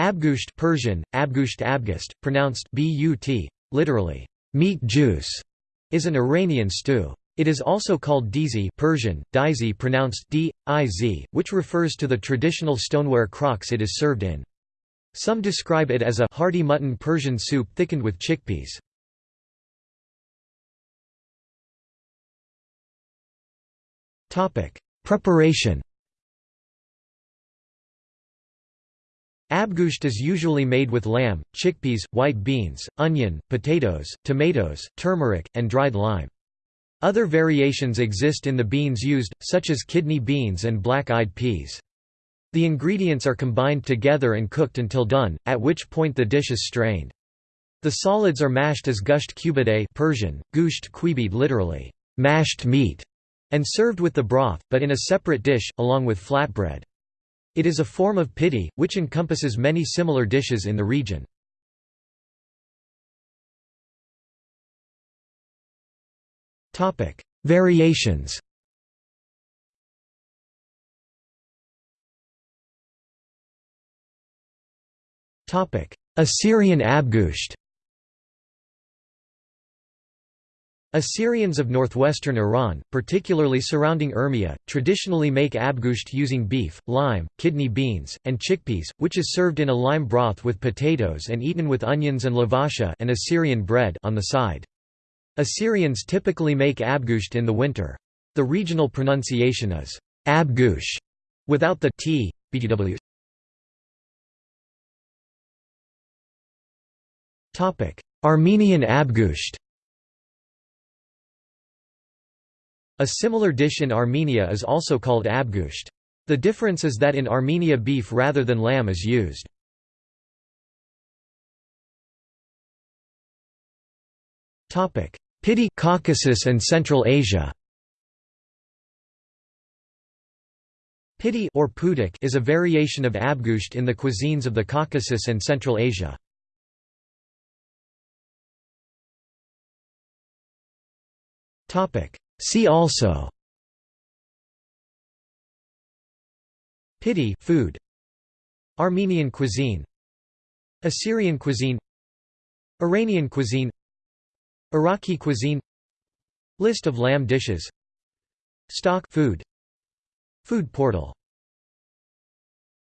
Abgusht Persian, Abgusht Abgust, pronounced but, literally, meat juice, is an Iranian stew. It is also called dizi Persian, dizi pronounced d, iz, which refers to the traditional stoneware crocks it is served in. Some describe it as a hearty mutton Persian soup thickened with chickpeas. Preparation Abgusht is usually made with lamb, chickpeas, white beans, onion, potatoes, tomatoes, turmeric, and dried lime. Other variations exist in the beans used, such as kidney beans and black-eyed peas. The ingredients are combined together and cooked until done, at which point the dish is strained. The solids are mashed as gusht kubide Persian, gusht quibid literally, mashed meat, and served with the broth, but in a separate dish, along with flatbread. It is a form of piti, which encompasses many similar dishes in the region. Variations Assyrian Abgusht Assyrians of northwestern Iran, particularly surrounding Urmia, traditionally make abgusht using beef, lime, kidney beans, and chickpeas, which is served in a lime broth with potatoes and eaten with onions and lavasha and Assyrian bread on the side. Assyrians typically make abgusht in the winter. The regional pronunciation is abgush without the t. btw. Armenian abgusht A similar dish in Armenia is also called abgusht. The difference is that in Armenia beef rather than lamb is used. Piti Caucasus and Central Asia Piti or pudik is a variation of abgusht in the cuisines of the Caucasus and Central Asia. See also Piti food. Armenian cuisine. Assyrian cuisine. Iranian cuisine. Iraqi cuisine. List of lamb dishes. Stock food. Food portal